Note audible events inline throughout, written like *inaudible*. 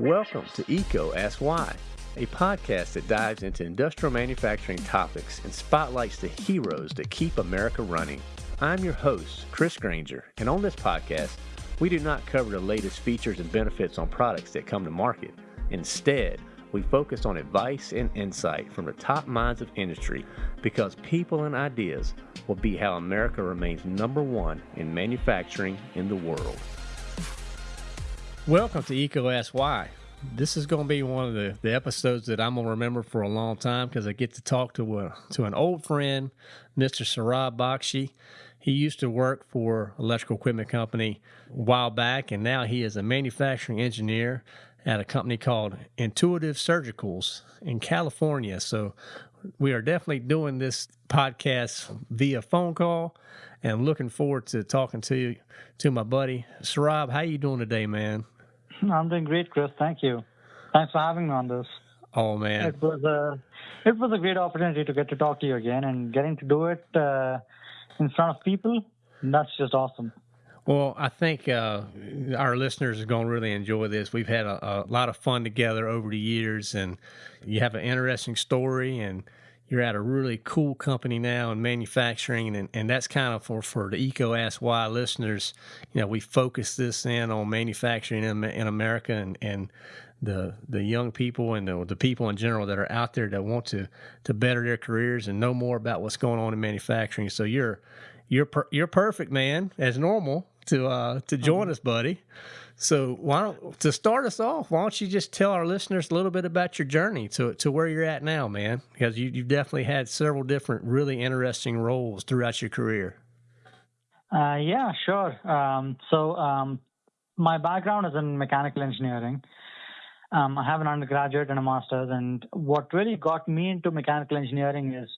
Welcome to Eco Ask Why, a podcast that dives into industrial manufacturing topics and spotlights the heroes that keep America running. I'm your host, Chris Granger, and on this podcast, we do not cover the latest features and benefits on products that come to market. Instead, we focus on advice and insight from the top minds of industry because people and ideas will be how America remains number one in manufacturing in the world. Welcome to Eco Ask Why. This is going to be one of the, the episodes that I'm going to remember for a long time because I get to talk to a, to an old friend, Mr. Saurabh Bakshi. He used to work for electrical equipment company a while back, and now he is a manufacturing engineer at a company called Intuitive Surgicals in California. So we are definitely doing this podcast via phone call and looking forward to talking to you to my buddy Saurabh. How you doing today, man? *laughs* I'm doing great, Chris. Thank you. Thanks for having me on this. Oh man, it was a it was a great opportunity to get to talk to you again and getting to do it uh, in front of people. That's just awesome. Well, I think uh, our listeners are going to really enjoy this. We've had a, a, lot of fun together over the years, and you have an interesting story, and you're at a really cool company now in manufacturing, and, and that's kind of for, for the eco ask Why listeners. You know, we focus this in on manufacturing in, in America and, and the the young people and the, the people in general that are out there that want to to better their careers and know more about what's going on in manufacturing. So you're you're per, you're perfect, man, as normal to uh, to join mm-hmm. us, buddy. So why don't to start us off? Why don't you just tell our listeners a little bit about your journey to to where you're at now, man? Because you, you've definitely had several different, really interesting roles throughout your career. Uh, yeah, sure. Um, so um, my background is in mechanical engineering. Um, I have an undergraduate and a master's, and what really got me into mechanical engineering is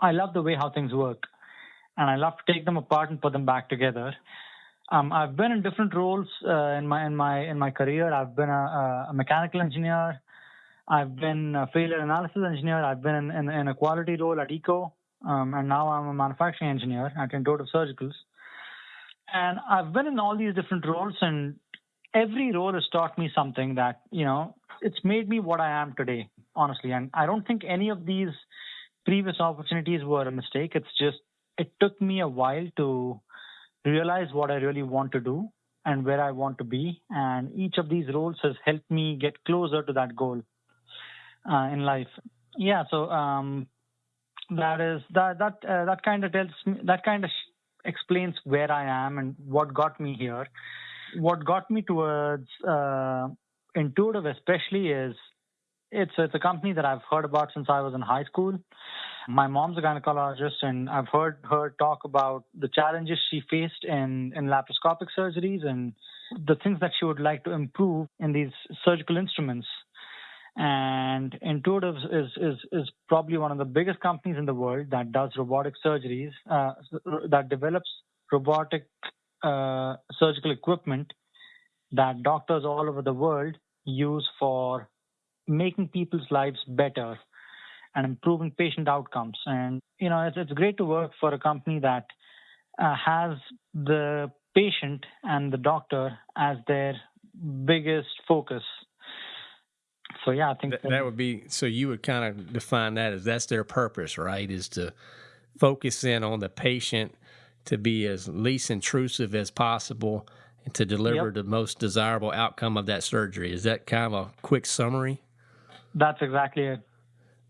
I love the way how things work and I love to take them apart and put them back together. Um, I've been in different roles uh, in my in my in my career. I've been a, a, mechanical engineer. I've been a failure analysis engineer. I've been in, in, in a quality role at Eco, um, and now I'm a manufacturing engineer at Intuitive Surgicals. And I've been in all these different roles, and every role has taught me something that you know it's made me what I am today, honestly. And I don't think any of these previous opportunities were a mistake. It's just it took me a while to realize what I really want to do and where I want to be. And each of these roles has helped me get closer to that goal uh, in life. Yeah, so um, that is that that uh, that kind of tells me that kind of explains where I am and what got me here. What got me towards uh, intuitive, especially, is it's it's a company that I've heard about since I was in high school. My mom's a gynecologist, and I've heard her talk about the challenges she faced in in laparoscopic surgeries and the things that she would like to improve in these surgical instruments. And Intuitive is is is probably one of the biggest companies in the world that does robotic surgeries, uh, that develops robotic uh, surgical equipment that doctors all over the world use for making people's lives better and improving patient outcomes. And you know, it's, it's great to work for a company that uh, has the patient and the doctor as their biggest focus. So yeah, I think that, that would be. So you would kind of define that as that's their purpose, right? Is to focus in on the patient to be as least intrusive as possible and to deliver yep. the most desirable outcome of that surgery. Is that kind of a quick summary? That's exactly it.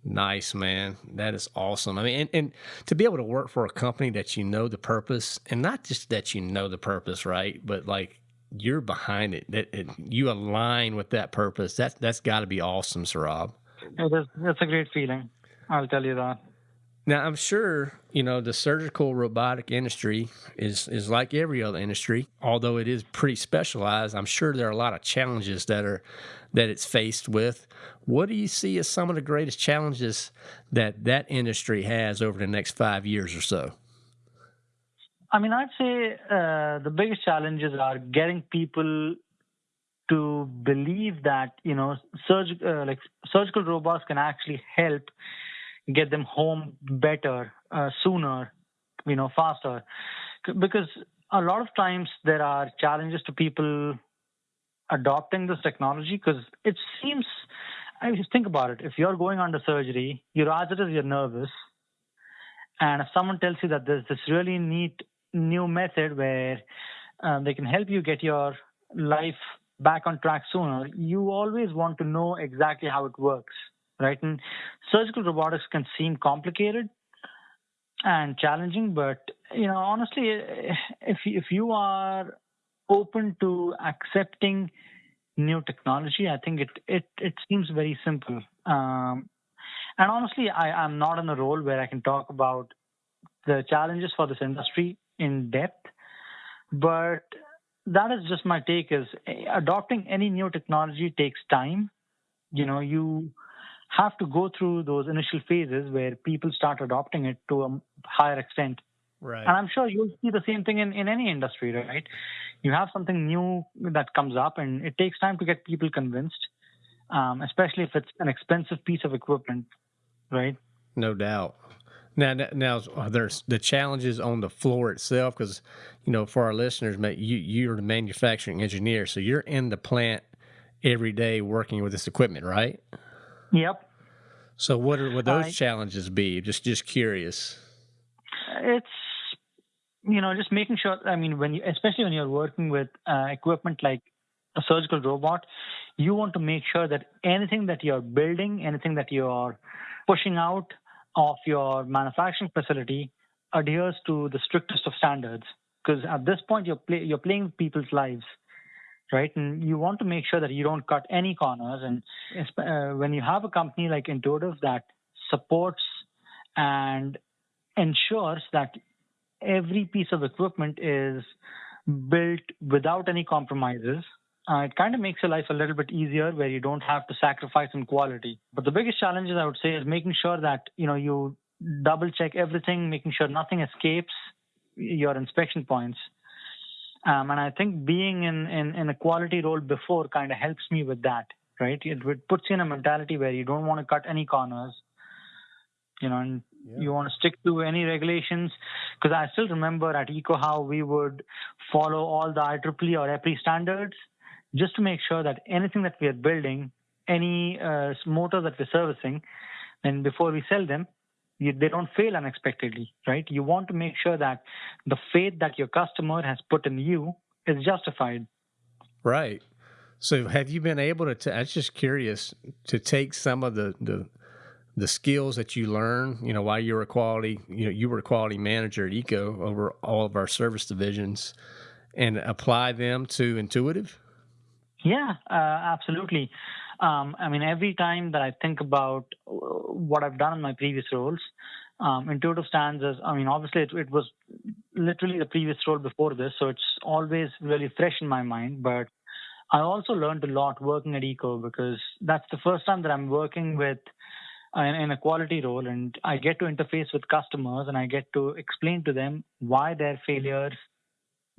Nice, man. That is awesome. I mean, and, and to be able to work for a company that you know the purpose, and not just that you know the purpose, right? But like you're behind it, that it, you align with that purpose. That's that's got to be awesome, Saurabh. It is. It's a great feeling. I'll tell you that. Now, I'm sure you know the surgical robotic industry is is like every other industry, although it is pretty specialized. I'm sure there are a lot of challenges that are that it's faced with. What do you see as some of the greatest challenges that that industry has over the next five years or so? I mean, I'd say uh, the biggest challenges are getting people to believe that you know surg- uh, like surgical robots can actually help get them home better, uh, sooner, you know, faster. Because a lot of times there are challenges to people adopting this technology because it seems. I just think about it. If you're going under surgery, you're as it is, you're nervous, and if someone tells you that there's this really neat new method where um, they can help you get your life back on track sooner, you always want to know exactly how it works, right? And surgical robotics can seem complicated and challenging, but you know, honestly, if if you are open to accepting new technology, I think it it it seems very simple. Um, and honestly, I, I'm not in a role where I can talk about the challenges for this industry in depth, but that is just my take is eh, adopting any new technology takes time you know you have to go through those initial phases where people start adopting it to a higher extent. Right. And i'm sure you'll see the same thing in, in any industry right? You have something new that comes up and it takes time to get people convinced um, especially if it's an expensive piece of equipment right? No doubt. Now, now there's the challenges on the floor itself? Because, you know, for our listeners, mate, you you're the manufacturing engineer, so you're in the plant every day working with this equipment, right? Yep. So, what are would those challenges be? Just just curious. It's you know just making sure. I mean, when you especially when you're working with uh, equipment like a surgical robot, you want to make sure that anything that you're building, anything that you're pushing out of your manufacturing facility adheres to the strictest of standards because at this point you're play, you're playing people's lives right and you want to make sure that you don't cut any corners and uh, when you have a company like intuitive that supports and ensures that every piece of equipment is built without any compromises uh, it kind of makes your life a little bit easier where you don't have to sacrifice on quality. But the biggest challenges I would say is making sure that you know you double check everything, making sure nothing escapes your inspection points. Um, and I think being in, in, in a quality role before kind of helps me with that, right? It, it puts you in a mentality where you don't want to cut any corners, you know, and yeah. you want to stick to any regulations. Because I still remember at ECO how we would follow all the IEEE or EPRI standards just to make sure that anything that we are building, any uh, motor that we're servicing, and before we sell them, they don't fail unexpectedly, right? You want to make sure that the faith that your customer has put in you is justified. Right. So, have you been able to? T- I was just curious to take some of the the the skills that you learn, you know, while you were a quality, you know, you were a quality manager at Eco over all of our service divisions, and apply them to Intuitive. Yeah, uh, absolutely. Um, I mean, every time that I think about uh, what I've done in my previous roles, um, intuitive stands as, I mean, obviously it, it, was literally the previous role before this, so it's always really fresh in my mind. But I also learned a lot working at Eco because that's the first time that I'm working with uh, in a quality role and I get to interface with customers and I get to explain to them why their failures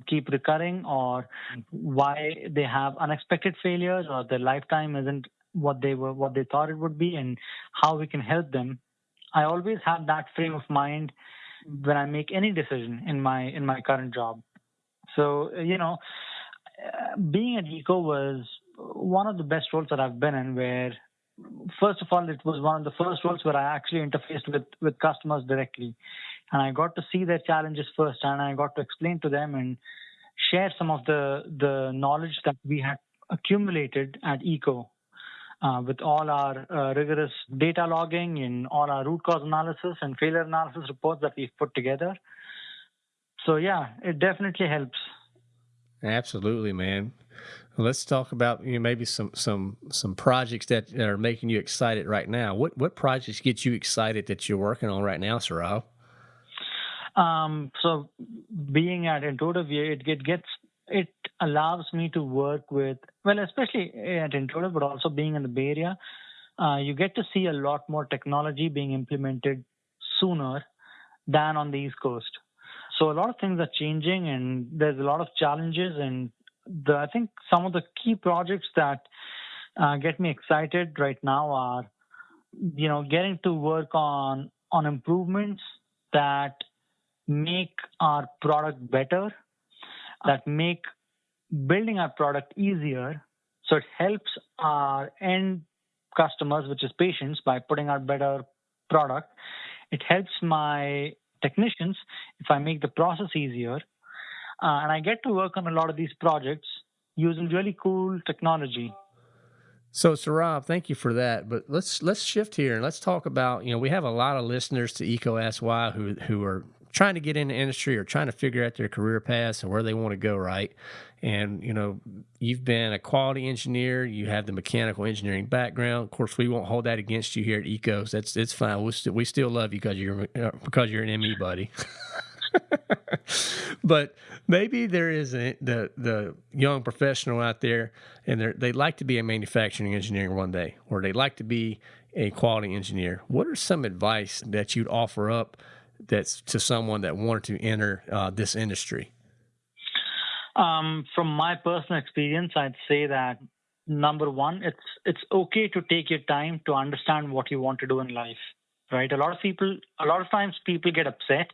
keep recurring or why they have unexpected failures or their lifetime isn't what they were what they thought it would be and how we can help them. I always have that frame of mind when i make any decision in my in my current job. So you know being at eco was one of the best roles that i've been in where first of all it was one of the first roles where i actually interfaced with with customers directly and I got to see their challenges first, and I got to explain to them and share some of the the knowledge that we had accumulated at Eco. Uh, with all our uh, rigorous data logging and all our root cause analysis and failure analysis reports that we've put together. So, yeah, it definitely helps. Absolutely, man. Let's talk about you know, maybe some some some projects that are making you excited right now. What what projects get you excited that you're working on right now, Saurabh? Um, so being at Intuitive, it, it gets it allows me to work with well, especially at Intuitive, but also being in the Bay Area, uh, you get to see a lot more technology being implemented sooner than on the East Coast. So a lot of things are changing, and there's a lot of challenges. And the, I think some of the key projects that uh, get me excited right now are, you know, getting to work on on improvements that make our product better, that make building our product easier, So it helps our end customers, which is patients, by putting out better product. It helps my technicians if I make the process easier. Uh, and I get to work on a lot of these projects using really cool technology. So, Saurabh, thank you for that. But let's let's shift here and let's talk about. You know, we have a lot of listeners to Why who who are trying to get into industry or trying to figure out their career paths and where they want to go. Right, and you know, you've been a quality engineer. You have the mechanical engineering background. Of course, we won't hold that against you here at Ecos. That's it's fine. We still we still love you because you're uh, because you're an ME buddy. *laughs* but maybe there is a, the the young professional out there, and they they like to be a manufacturing engineer one day, or they like to be a quality engineer. What are some advice that you'd offer up that's to someone that wanted to enter uh, this industry? Um, from my personal experience, I'd say that number one, it's it's okay to take your time to understand what you want to do in life. Right? A lot of people, a lot of times, people get upset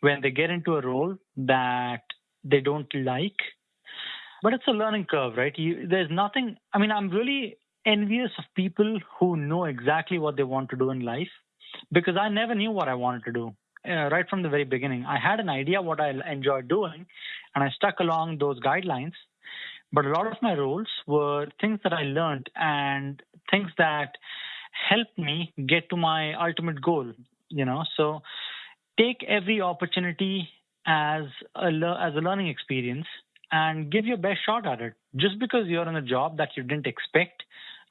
when they get into a role that they don't like. But it's a learning curve, right? You, there's nothing, I mean, I'm really envious of people who know exactly what they want to do in life because I never knew what I wanted to do. Uh, right from the very beginning, I had an idea what I enjoyed doing, and I stuck along those guidelines. But a lot of my roles were things that I learned and things that helped me get to my ultimate goal. You know, so take every opportunity as a as a learning experience and give your best shot at it. Just because you're in a job that you didn't expect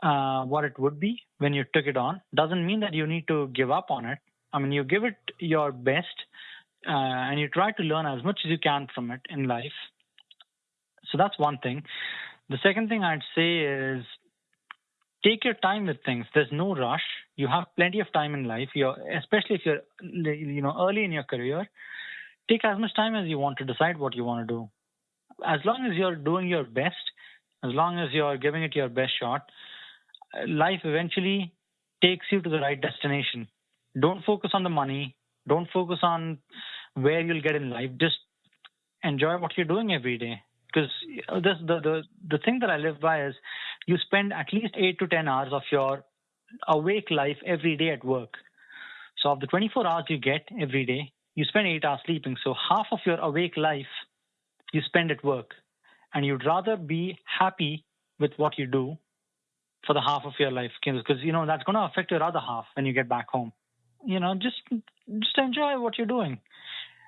uh, what it would be when you took it on doesn't mean that you need to give up on it. I mean, you give it your best uh, and you try to learn as much as you can from it in life. So that's one thing. The second thing I'd say is take your time with things. There's no rush. You have plenty of time in life. You're, especially if you're, you know, early in your career. Take as much time as you want to decide what you want to do. As long as you're doing your best, as long as you're giving it your best shot, life eventually takes you to the right destination. Don't focus on the money. Don't focus on where you'll get in life. Just enjoy what you're doing every day because uh, this the, the the thing that I live by is you spend at least eight to ten hours of your awake life every day at work. So of the 24 hours you get every day, you spend eight hours sleeping. So half of your awake life you spend at work, and you'd rather be happy with what you do for the half of your life because you know that's going to affect your other half when you get back home. You know, just just enjoy what you're doing,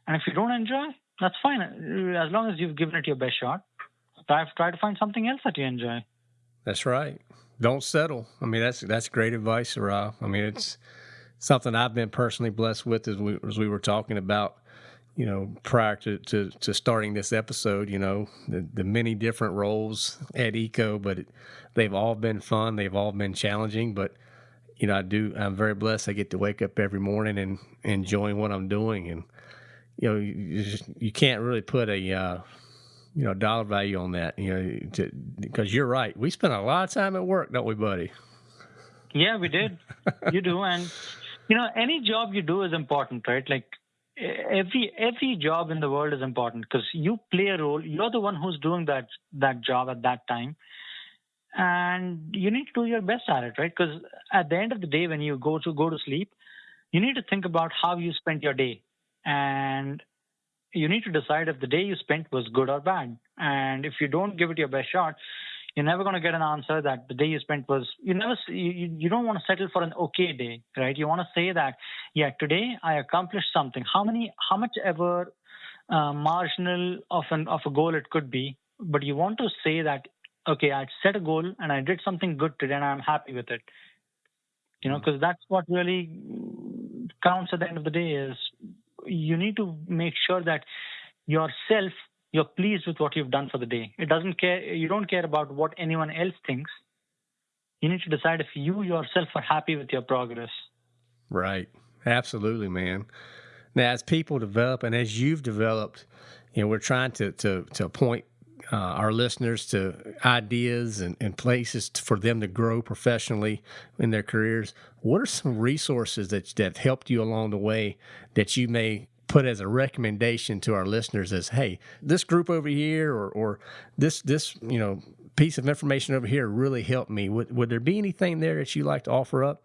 and if you don't enjoy, that's fine. As long as you've given it your best shot, try, try to find something else that you enjoy. That's right. Don't settle. I mean, that's that's great advice, Rob. I mean, it's something I've been personally blessed with as we as we were talking about, you know, prior to to, to starting this episode. You know, the the many different roles at ECO, but it, they've all been fun. They've all been challenging, but you know, I do. I'm very blessed. I get to wake up every morning and enjoying what I'm doing, and you know, you, just, you can't really put a uh, you know dollar value on that. You know, because you're right. We spend a lot of time at work, don't we, buddy? Yeah, we did. you do, *laughs* and you know, any job you do is important, right? Like every every job in the world is important because you play a role. You're the one who's doing that that job at that time, and you need to do your best at it, right? Because at the end of the day, when you go to go to sleep, you need to think about how you spent your day and you need to decide if the day you spent was good or bad. And if you don't give it your best shot, you're never going to get an answer that the day you spent was you never you, you don't want to settle for an okay day right you want to say that yeah today i accomplished something how many how much ever uh, marginal of an of a goal it could be but you want to say that okay i set a goal and i did something good today and i'm happy with it you know because mm. that's what really counts at the end of the day is you need to make sure that yourself you're pleased with what you've done for the day. It doesn't care you don't care about what anyone else thinks. You need to decide if you yourself are happy with your progress. Right. Absolutely, man. Now as people develop and as you've developed, you know, we're trying to to to point uh, our listeners to ideas and, and places for them to grow professionally in their careers. What are some resources that that helped you along the way that you may put as a recommendation to our listeners as hey this group over here or or this this you know piece of information over here really helped me. Would, would there be anything there that you like to offer up?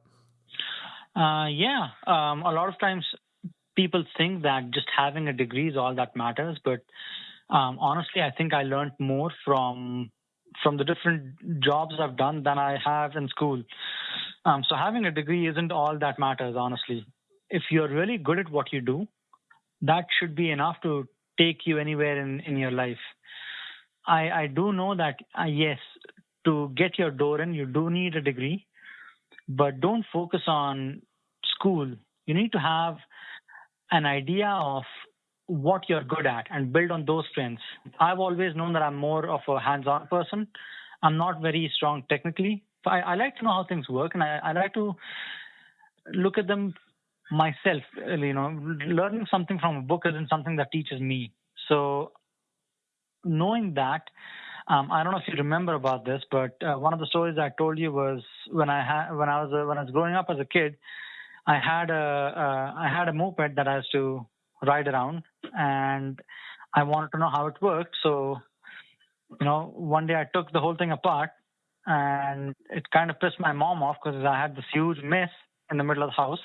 Uh, yeah, um, a lot of times people think that just having a degree is all that matters, but um, honestly, I think I learned more from from the different jobs I've done than I have in school. Um, so having a degree isn't all that matters, honestly. If you're really good at what you do, that should be enough to take you anywhere in, in your life. I, I do know that, uh, yes, to get your door in, you do need a degree, but don't focus on school. You need to have an idea of what you're good at and build on those strengths. I've always known that I'm more of a hands on person. I'm not very strong technically. I, I like to know how things work and I, I like to look at them myself. You know, learning something from a book isn't something that teaches me. So, knowing that, um, I don't know if you remember about this, but uh, one of the stories I told you was when I had when I was uh, when I was growing up as a kid, I had a uh, I had a moped that I used to ride around, and I wanted to know how it worked. So, you know, one day I took the whole thing apart, and it kind of pissed my mom off because I had this huge mess in the middle of the house,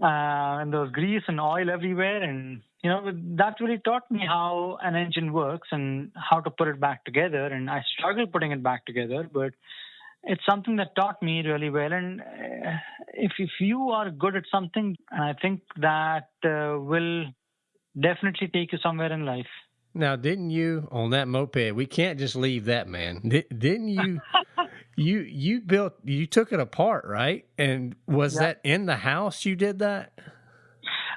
uh, and there was grease and oil everywhere, and you know that really taught me how an engine works and how to put it back together. And I struggled putting it back together, but it's something that taught me really well. And uh, if if you are good at something, I think that uh, will definitely take you somewhere in life. Now, didn't you on that moped? We can't just leave that, man. Didn't you? *laughs* you you built you took it apart, right? And was that in the house? You did that.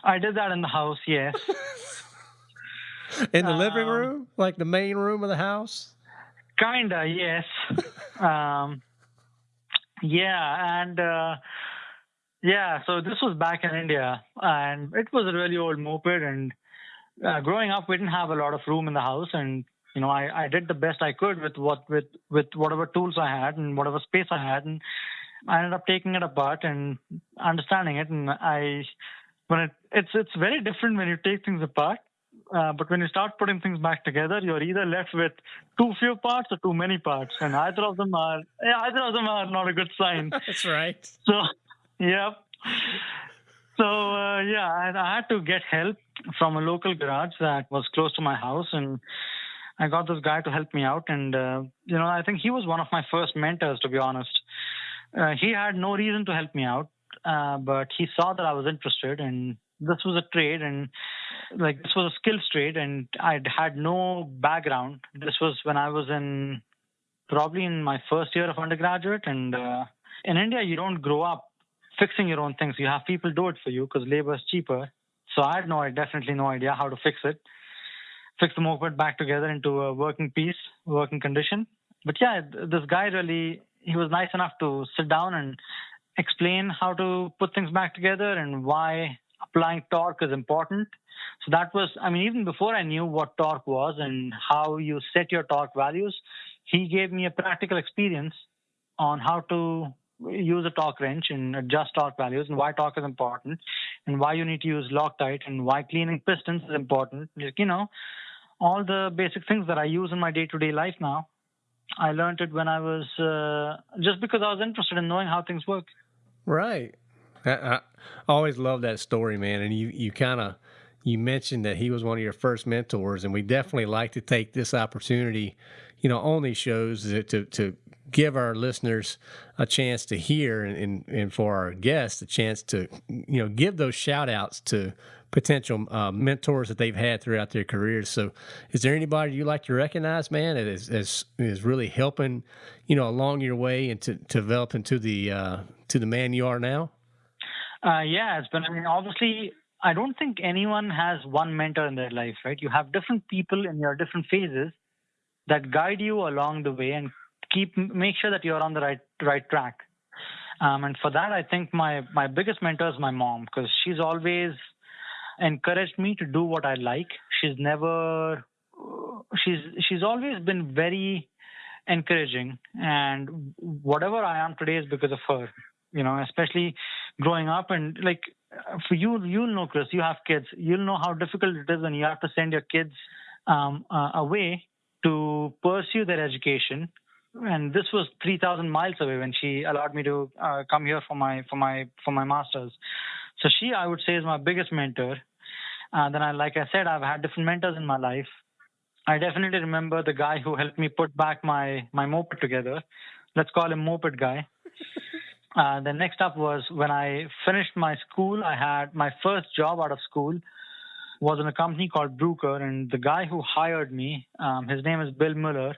I did that in the house. Yes. *laughs* in the um, living room, like the main room of the house. Kinda, yes. *laughs* um, yeah, and uh, yeah, so this was back in India, and it was a really old moped. And uh, growing up, we didn't have a lot of room in the house, and you know, I, I did the best I could with what with with whatever tools I had and whatever space I had, and I ended up taking it apart and understanding it. And I, when it it's it's very different when you take things apart uh, but when you start putting things back together, you're either left with too few parts or too many parts, and either of them are either of them are not a good sign. *laughs* That's right. So, yeah. So uh, yeah, I, I had to get help from a local garage that was close to my house, and I got this guy to help me out. And uh, you know, I think he was one of my first mentors, to be honest. Uh, he had no reason to help me out, uh, but he saw that I was interested, and this was a trade and like this was a skills trade and i'd had no background. This was when i was in probably in my first year of undergraduate and uh, in india you don't grow up fixing your own things. You have people do it for you because labor is cheaper. So i had no definitely no idea how to fix it. Fix the moped back together into a working piece working condition. But yeah this guy really he was nice enough to sit down and explain how to put things back together and why applying torque is important. So that was, I mean, even before I knew what torque was and how you set your torque values, he gave me a practical experience on how to use a torque wrench and adjust torque values and why torque is important and why you need to use Loctite and why cleaning pistons is important. Like, You know, all the basic things that I use in my day to day life now. I learned it when I was uh, just because I was interested in knowing how things work. Right. I, always love that story, man. And you, you kind of you mentioned that he was one of your first mentors, and we definitely like to take this opportunity, you know, on these shows to to, to give our listeners a chance to hear and, and, and for our guests a chance to you know give those shout outs to potential uh, mentors that they've had throughout their careers. So, is there anybody you like to recognize, man, that is is, is really helping, you know, along your way and to, to develop into the uh, to the man you are now? Uh, yeah, it's been. I mean, obviously, I don't think anyone has one mentor in their life, right? You have different people in your different phases that guide you along the way and keep make sure that you're on the right right track. Um, and for that, I think my my biggest mentor is my mom because she's always encouraged me to do what I like. She's never she's she's always been very encouraging, and whatever I am today is because of her you know, especially growing up and like for you, you'll know, Chris, you have kids. You'll know how difficult it is when you have to send your kids um, uh, away to pursue their education and this was 3,000 miles away when she allowed me to uh, come here for my for my for my masters. So she, I would say, is my biggest mentor. Uh, then, I, like I said, I've had different mentors in my life. I definitely remember the guy who helped me put back my my moped together. Let's call him moped guy. Uh, the next up was when I finished my school. I had my first job out of school was in a company called Bruker, and the guy who hired me, um, his name is Bill Muller.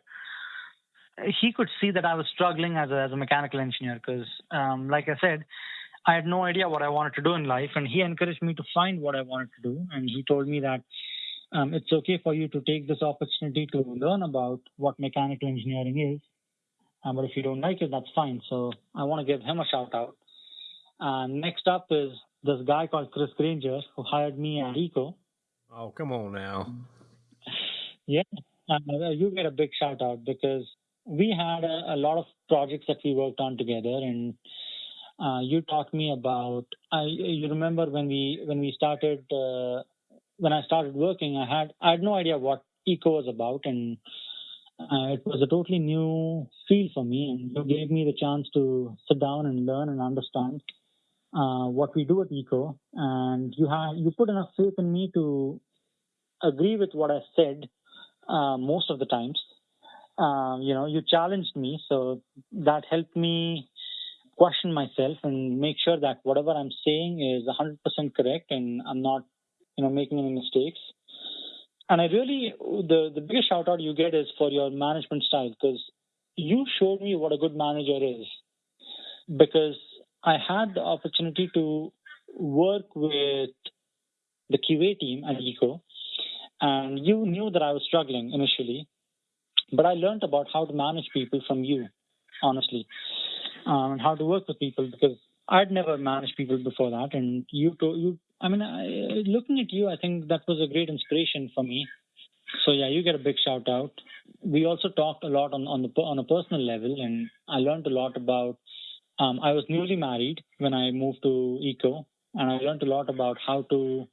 He could see that I was struggling as a, as a mechanical engineer because, um, like I said, I had no idea what I wanted to do in life, and he encouraged me to find what I wanted to do. And he told me that um, it's okay for you to take this opportunity to learn about what mechanical engineering is. Um, but if you don't like it, that's fine. So I want to give him a shout out. Uh, next up is this guy called Chris Granger who hired me at Eco. Oh, come on now. Yeah, uh, you get a big shout out because we had a, a, lot of projects that we worked on together, and uh, you taught me about. I you remember when we when we started uh, when I started working, I had I had no idea what eco was about, and uh, it was a totally new field for me. And you gave me the chance to sit down and learn and understand uh, what we do at eco, and you have you put enough faith in me to agree with what I said uh, most of the times. Uh, you know, you challenged me, so that helped me question myself and make sure that whatever I'm saying is 100% correct and I'm not, you know, making any mistakes. And I really, the, the biggest shout out you get is for your management style because you showed me what a good manager is. Because I had the opportunity to work with the QA team at ECO, and you knew that I was struggling initially, but I learned about how to manage people from you, honestly um, and how to work with people because I'd never managed people before that. And you, to, you, I mean, I, looking at you, I think that was a great inspiration for me. So yeah, you get a big shout out. We also talked a lot on on the on a personal level, and I learned a lot about. Um, I was newly married when I moved to Eco, and I learned a lot about how to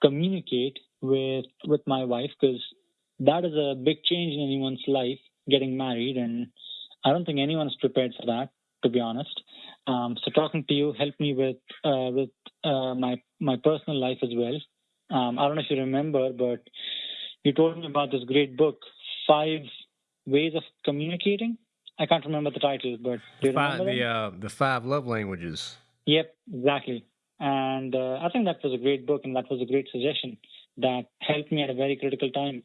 communicate with with my wife because that is a big change in anyone's life, getting married, and I don't think anyone's prepared for that to be honest. Um, so talking to you helped me with uh, with uh, my my personal life as well. Um, I don't know if you remember, but you told me about this great book, Five Ways of Communicating. I can't remember the title, but do you five, remember the uh, the five love languages. Yep, exactly. And uh, I think that was a great book, and that was a great suggestion that helped me at a very critical time.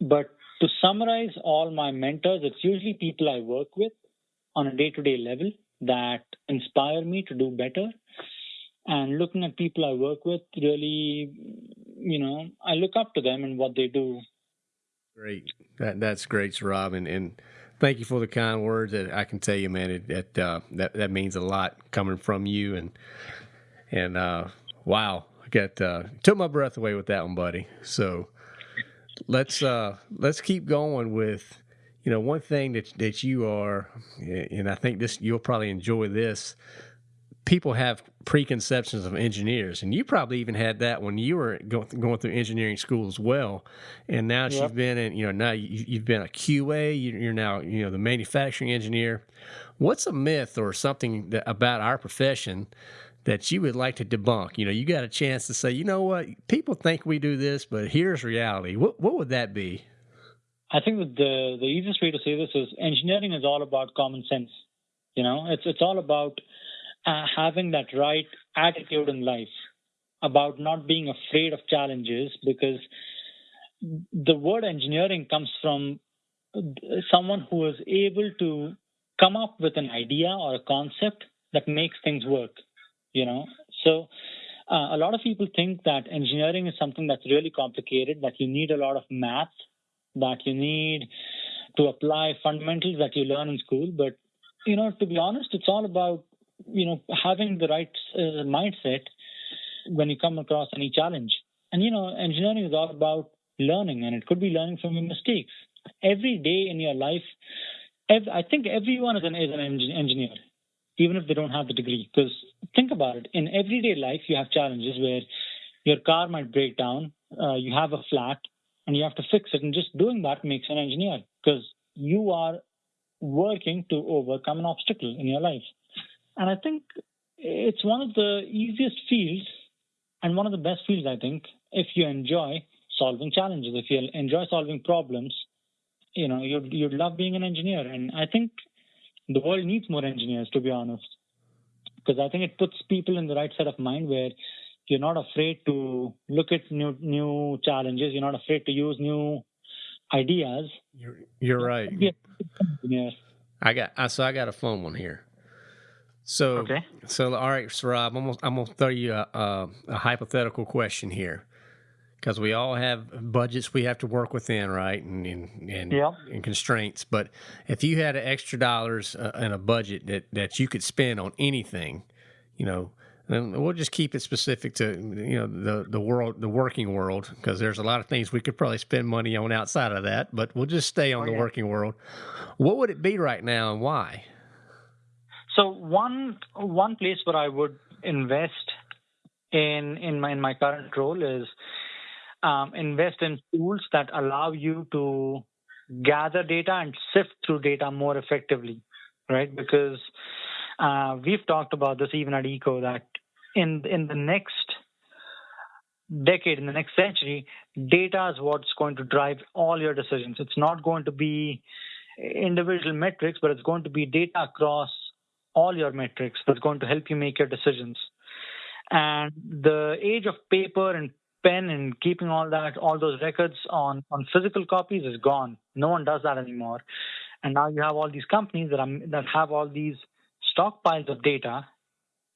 But to summarize all my mentors, it's usually people I work with on a day to day level that inspire me to do better. And looking at people I work with, really, you know, I look up to them and what they do. Great. That that's great, Saurabh, and, and thank you for the kind words. That I can tell you, man, it, it uh, that that means a lot coming from you. And and uh, wow, I got uh, took my breath away with that one, buddy. So let's uh, let's keep going with you know, one thing that that you are, and I think this you'll probably enjoy this. People have preconceptions of engineers, and you probably even had that when you were going, going through engineering school as well. And now yep. you've been in, you know, now you, have been a QA. You're now, you know, the manufacturing engineer. What's a myth or something that, about our profession that you would like to debunk? You know, you got a chance to say, you know what, people think we do this, but here's reality. What what would that be? I think the the easiest way to say this is engineering is all about common sense. You know, it's it's all about uh, having that right attitude in life, about not being afraid of challenges, because the word engineering comes from someone who is able to come up with an idea or a concept that makes things work. You know, so. Uh, a lot of people think that engineering is something that's really complicated, that you need a lot of math that you need to apply fundamentals that you learn in school. But, you know, to be honest, it's all about, you know, having the right uh, mindset when you come across any challenge. And, you know, engineering is all about learning, and it could be learning from your mistakes. Every day in your life, every, I think everyone is an, is an engineer, even if they don't have the degree. Because think about it in everyday life, you have challenges where your car might break down, uh, you have a flat, and you have to fix it. And just doing that makes an engineer because you are working to overcome an obstacle in your life. And I think it's one of the easiest fields and one of the best fields, I think, if you enjoy solving challenges, if you enjoy solving problems, you know, you'd, you'd love being an engineer. And I think the world needs more engineers, to be honest, because I think it puts people in the right set of mind where you're not afraid to look at new new challenges. You're not afraid to use new ideas. You're you're right. Yeah. I got I so I got a phone one here. So Okay. so all right, Saurabh, I'm gonna, I'm gonna throw you a, a, a hypothetical question here because we all have budgets we have to work within, right? And and and, Yeah. and constraints. But if you had extra dollars uh, in a budget that that you could spend on anything, you know. And we'll just keep it specific to you know the the world, the working world, because there's a lot of things we could probably spend money on outside of that. But we'll just stay on Oh, the yeah. working world. What would it be right now, and why? So one one place where I would invest in in my in my current role is um, invest in tools that allow you to gather data and sift through data more effectively, right? Because uh, we've talked about this even at Eco that in in the next decade, in the next century, data is what's going to drive all your decisions. It's not going to be individual metrics, but it's going to be data across all your metrics that's going to help you make your decisions. And the age of paper and pen and keeping all that, all those records on, on physical copies is gone. No one does that anymore. And now you have all these companies that are, that have all these stockpiles of data,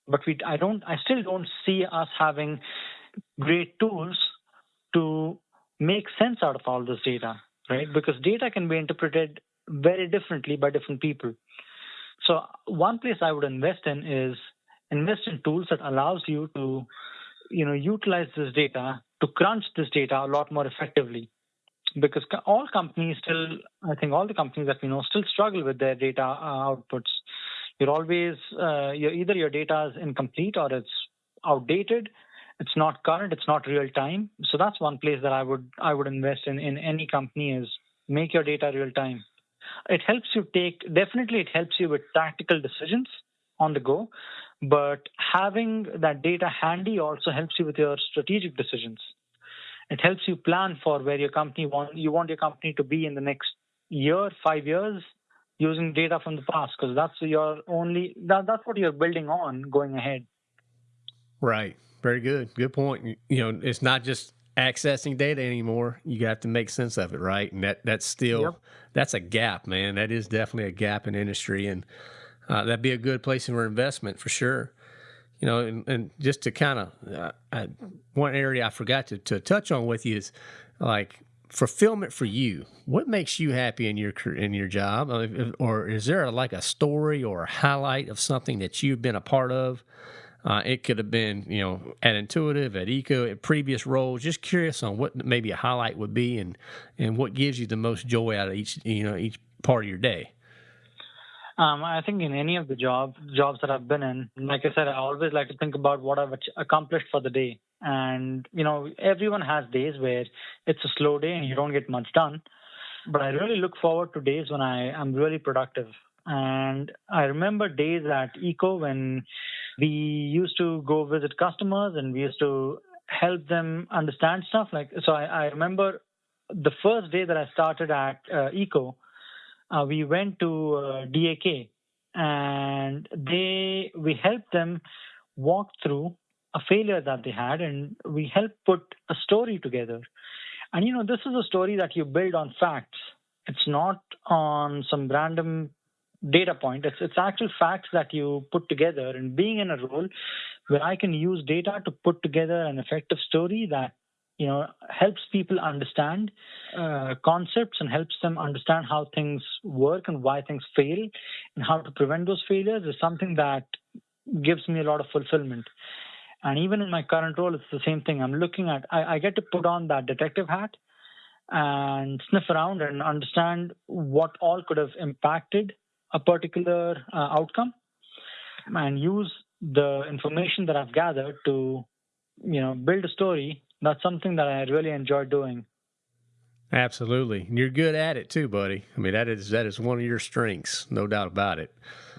but we I don't I still don't see us having great tools to make sense out of all this data, right? Because data can be interpreted very differently by different people. So one place I would invest in is invest in tools that allows you to, you know, utilize this data to crunch this data a lot more effectively. Because all companies still, I think all the companies that we know still struggle with their data uh, outputs. You're always, uh, you're, either your data is incomplete or it's outdated. It's not current. It's not real time. So that's one place that I would I would invest in in any company is make your data real time it helps you take definitely it helps you with tactical decisions on the go but having that data handy also helps you with your strategic decisions it helps you plan for where your company want you want your company to be in the next year 5 years using data from the past because that's your only that, that's what you're building on going ahead Right. Very good. Good point. You know, it's not just accessing data anymore. You have to make sense of it, right? And that that's still Yep. that's a gap, man. That is definitely a gap in industry, and uh, that'd be a good place for investment for sure. You know, and, and just to kind of uh, I, one area I forgot to, to touch on with you is like fulfillment for you. What makes you happy in your in your job, Uh, or is there like a story or a highlight of something that you've been a part of? Uh, it could have been, you know, at Intuitive, at Eco, at previous roles. Just curious on what maybe a highlight would be, and and what gives you the most joy out of each, you know, each part of your day. Um, I think in any of the job jobs that I've been in, like I said, I always like to think about what I've accomplished for the day. And you know, everyone has days where it's a slow day and you don't get much done. But I really look forward to days when I am really productive. And I remember days at Eco when we used to go visit customers and we used to help them understand stuff. Like so, I, I remember the first day that I started at uh, Eco uh, we went to uh, DAK and they we helped them walk through a failure that they had and we helped put a story together. And you know, this is a story that you build on facts. It's not on some random data point. It's it's actual facts that you put together. And being in a role where I can use data to put together an effective story that you know helps people understand uh, concepts and helps them understand how things work and why things fail and how to prevent those failures is something that gives me a lot of fulfillment. And even in my current role it's the same thing. I'm looking at i, I get to put on that detective hat and sniff around and understand what all could have impacted a particular uh, outcome and use the information that i've gathered to you know build a story that's something that i really enjoy doing Absolutely. And you're good at it too, buddy. I mean, that is that is one of your strengths, no doubt about it.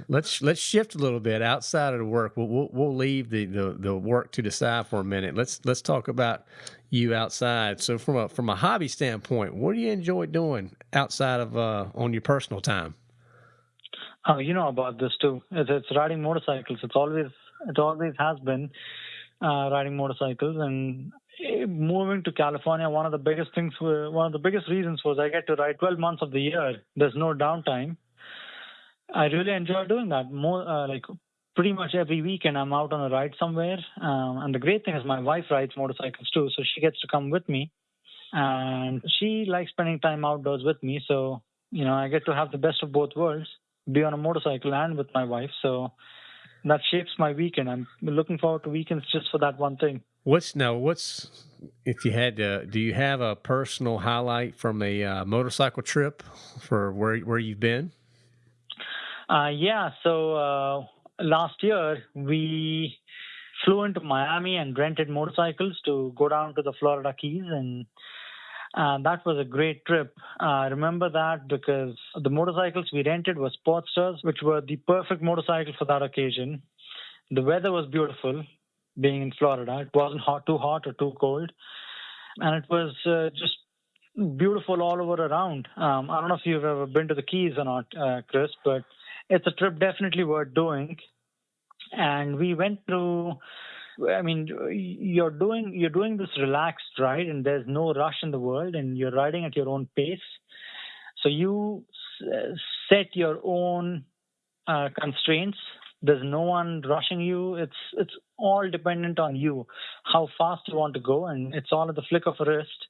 Let's let's shift a little bit outside of the work. We'll we'll, we'll leave the, the the work to the side for a minute. Let's let's talk about you outside. So from a from a hobby standpoint, what do you enjoy doing outside of uh, on your personal time? Oh, you know about this too. It's, it's riding motorcycles. It's always it always has been uh, riding motorcycles, and moving to California, one of the biggest things, one of the biggest reasons was I get to ride 12 months of the year. There's no downtime. I really enjoy doing that. More uh, like pretty much every weekend, I'm out on a ride somewhere. Um, and the great thing is my wife rides motorcycles too, so she gets to come with me, and she likes spending time outdoors with me. So you know, I get to have the best of both worlds: be on a motorcycle and with my wife. So that shapes my weekend. I'm looking forward to weekends just for that one thing. What's now? What's if you had to? Do you have a personal highlight from a uh, motorcycle trip for where where you've been? Uh, yeah. So uh, last year we flew into Miami and rented motorcycles to go down to the Florida Keys, and uh, that was a great trip. I remember that because the motorcycles we rented were Sportsters, which were the perfect motorcycle for that occasion. The weather was beautiful being in Florida. It wasn't hot, too hot or too cold, and it was uh, just beautiful all over around. Um, I don't know if you've ever been to the Keys or not, uh, Chris, but it's a trip definitely worth doing. And we went through. I mean, you're doing you're doing this relaxed ride, and there's no rush in the world, and you're riding at your own pace. So you set your own uh, constraints there's no one rushing you. It's it's all dependent on you, how fast you want to go, and it's all at the flick of a wrist.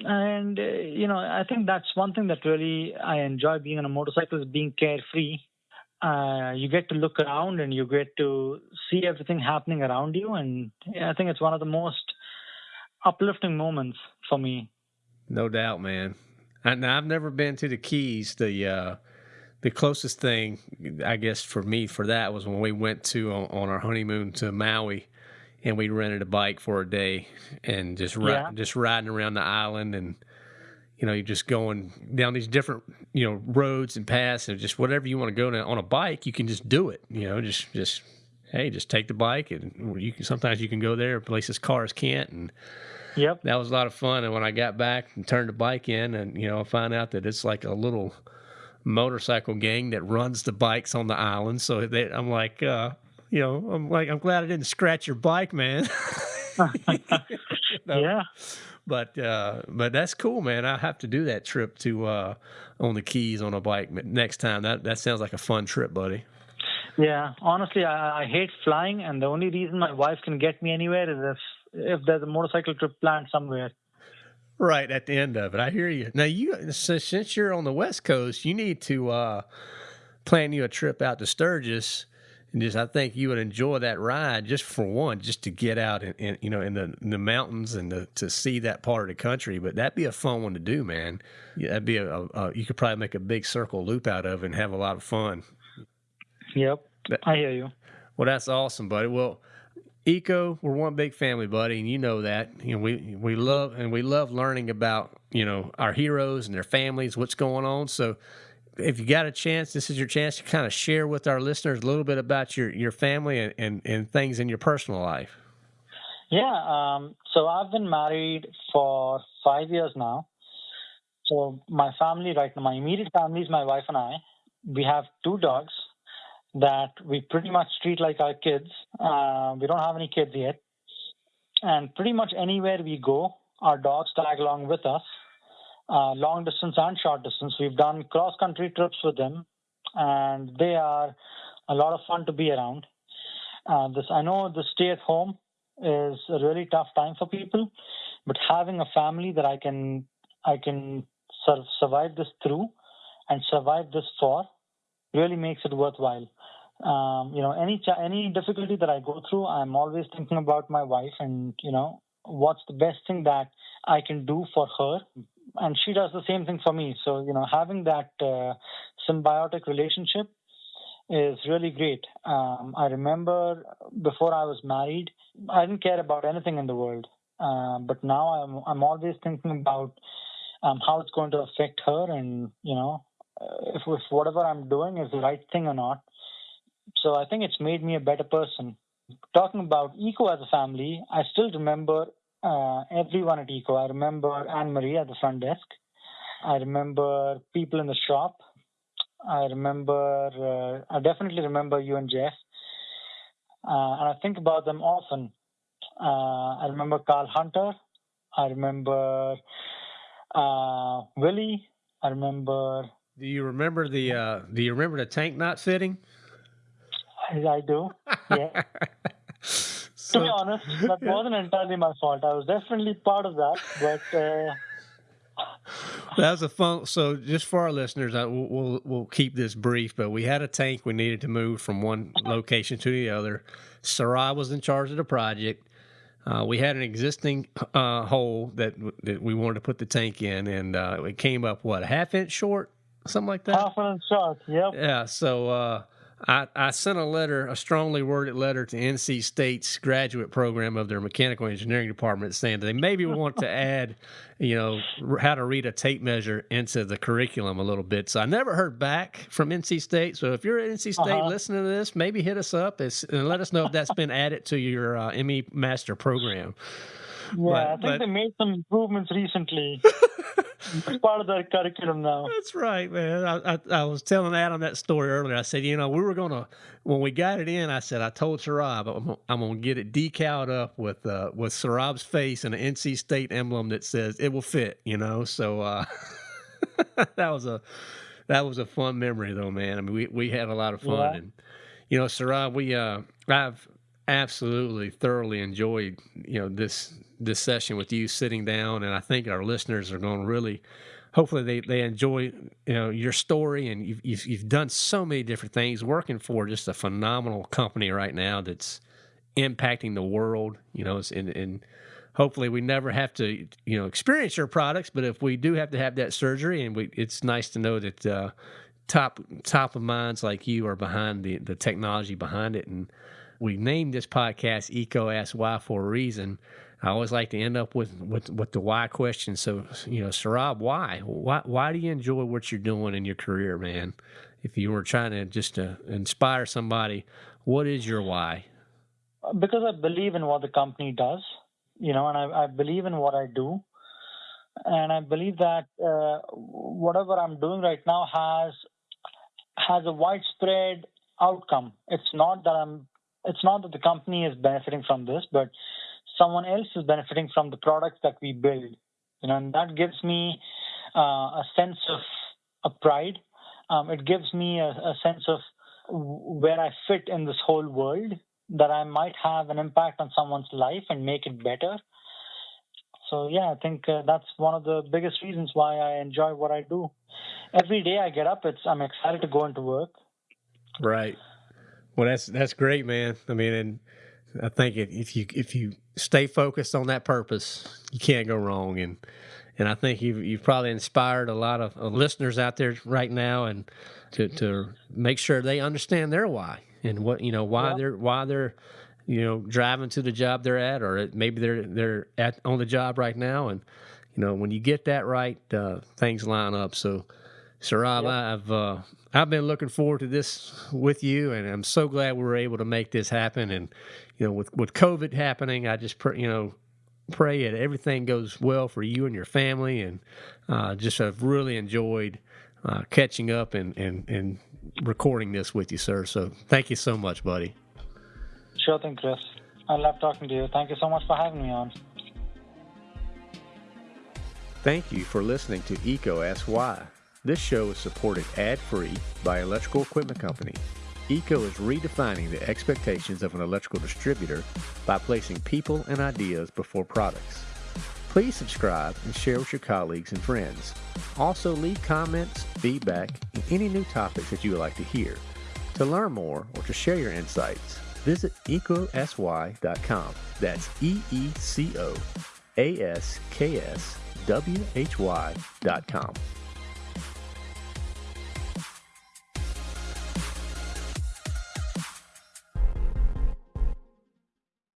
And uh, you know, I think that's one thing that really I enjoy being on a motorcycle is being carefree. Uh, you get to look around and you get to see everything happening around you, and I think it's one of the most uplifting moments for me. No doubt, man. And I've never been to the Keys. The uh, the closest thing, I guess, for me for that was when we went to on, on our honeymoon to Maui, and we rented a bike for a day and just ri- yeah. just riding around the island and you know you're just going down these different you know roads and paths and just whatever you want to go to, on a bike you can just do it you know just just hey just take the bike and you can sometimes you can go there places cars can't and yep that was a lot of fun and when i got back and turned the bike in and you know i found out that it's like a little motorcycle gang that runs the bikes on the island. So they, I'm like, uh, you know, I'm like, I'm glad I didn't scratch your bike, man. *laughs* *laughs* Yeah. But uh, but that's cool, man. I'll have to do that trip to uh, on the Keys on a bike next time. That that sounds like a fun trip, buddy. Yeah, honestly, I, I hate flying, and the only reason my wife can get me anywhere is if if there's a motorcycle trip planned somewhere. Right at the end of it, I hear you. Now you, since you're on the West Coast, you need to uh, plan you a trip out to Sturgis, and just I think you would enjoy that ride just for one, just to get out and, and you know in the in the mountains and to, to see that part of the country. But that'd be a fun one to do, man. Yeah, that'd be a, a, a you could probably make a big circle loop out of and have a lot of fun. Yep, I hear you. Well, that's awesome, buddy. Well EECO we're one big family buddy and you know that you know we we love and we love learning about you know our heroes and their families what's going on so if you got a chance this is your chance to kind of share with our listeners a little bit about your your family and and, and things in your personal life yeah um, so i've been married for five years now so my family right now my immediate family is my wife and i we have two dogs that we pretty much treat like our kids. Uh, we don't have any kids yet. And pretty much anywhere we go, our dogs tag along with us, uh, long distance and short distance. We've done cross country trips with them, and they are a lot of fun to be around. Uh, this I know the stay at home is a really tough time for people, but having a family that I can I can sort of survive this through and survive this for really makes it worthwhile um, you know any ch- any difficulty that I go through, I'm always thinking about my wife and you know what's the best thing that I can do for her, and she does the same thing for me. So you know having that uh, symbiotic relationship is really great. Um, I remember before I was married, I didn't care about anything in the world, uh, but now I'm I'm always thinking about um, how it's going to affect her, and you know, uh, if, if whatever I'm doing is the right thing or not. So I think it's made me a better person. Talking about EECO as a family, I still remember uh, everyone at EECO. I remember Anne Marie at the front desk. I remember people in the shop. I remember, uh, I definitely remember you and Jeff. Uh, and I think about them often. Uh, I remember Carl Hunter. I remember uh, Willie. I remember. Do you remember the uh, Do you remember the tank not fitting? I, I do. Yeah. *laughs* to be honest, *laughs* that wasn't entirely my fault. I was definitely part of that, but. Uh, *laughs* that was a fun. So, just for our listeners, I, we'll, we'll, we'll keep this brief. But we had a tank we needed to move from one location to the other. Saurabh was in charge of the project. Uh, we had an existing uh, hole that that we wanted to put the tank in, and uh, it came up what a half inch short, something like that. Half an inch short. Yep. Yeah. So uh, I, I sent a letter, a strongly worded letter to NC State's graduate program of their mechanical engineering department saying that they maybe want to *laughs* add, you know, how to read a tape measure into the curriculum a little bit. So I never heard back from NC State. So if you're at NC State uh-huh. listening to this, maybe hit us up and let us know if that's been added to your uh, ME Master program. Yeah, but, I think but, they made some improvements recently. *laughs* it's *laughs* part of the curriculum now. That's right, man. I, I, I, was telling Adam that story earlier. I said, you know, we were going to, when we got it in, I said, I told Saurabh, I'm, I'm going to get it decaled up with uh, with Saurabh's face and an NC State emblem that says it will fit, you know? So uh, *laughs* that was a, that was a fun memory though, man. I mean, we, we had a lot of fun. Yeah. And, you know, Saurabh, we, uh, I've absolutely thoroughly enjoyed, you know, this this session with you sitting down, and I think our listeners are going to really, hopefully, they, they enjoy you know your story, and you've, you've, you've done so many different things, working for just a phenomenal company right now that's impacting the world. You know, and and hopefully we never have to you know experience your products, but if we do have to have that surgery, and we, it's nice to know that. Uh, top top of minds like you are behind the the technology behind it and we named this podcast EECO ask why for a reason I always like to end up with, with, with the why question. So, you know, Saurabh, why? Why why do you enjoy what you're doing in your career, man? If you were trying to just to inspire somebody, what is your why? Because I believe in what the company does, you know, and I, I believe in what I do. And I believe that uh, whatever I'm doing right now has has a widespread outcome. It's not that I'm it's not that the company is benefiting from this, but someone else is benefiting from the products that we build. You know, and that gives me uh, a sense of a pride. Um, it gives me a, a sense of where I fit in this whole world, that I might have an impact on someone's life and make it better. So yeah, I think uh, that's one of the biggest reasons why I enjoy what I do. Every day I get up, it's I'm excited to go into work. Right. Well, that's that's great, man. I mean, and I think if you if you stay focused on that purpose, you can't go wrong. And and I think you've you've probably inspired a lot of listeners out there right now, and to to make sure they understand their why and what you know why yeah. they're why they're you know driving to the job they're at, or maybe they're they're at on the job right now. And you know when you get that right, uh, things line up. So. Saurabh, yep. I've uh, I've been looking forward to this with you, and I'm so glad we were able to make this happen. And you know, with with COVID happening, I just pr- you know pray that everything goes well for you and your family, and uh, just have really enjoyed uh, catching up and, and and recording this with you, sir. So thank you so much, buddy. Sure thing, Chris. I love talking to you. Thank you so much for having me on. Thank you for listening to EECO Ask Why. This show is supported ad-free by Electrical Equipment Company. EECO is redefining the expectations of an electrical distributor by placing people and ideas before products. Please subscribe and share with your colleagues and friends. Also leave comments, feedback, and any new topics that you would like to hear. To learn more or to share your insights, visit eecoaskwhy.com. That's E-E-C-O A-S-K-S W-H-Y.com.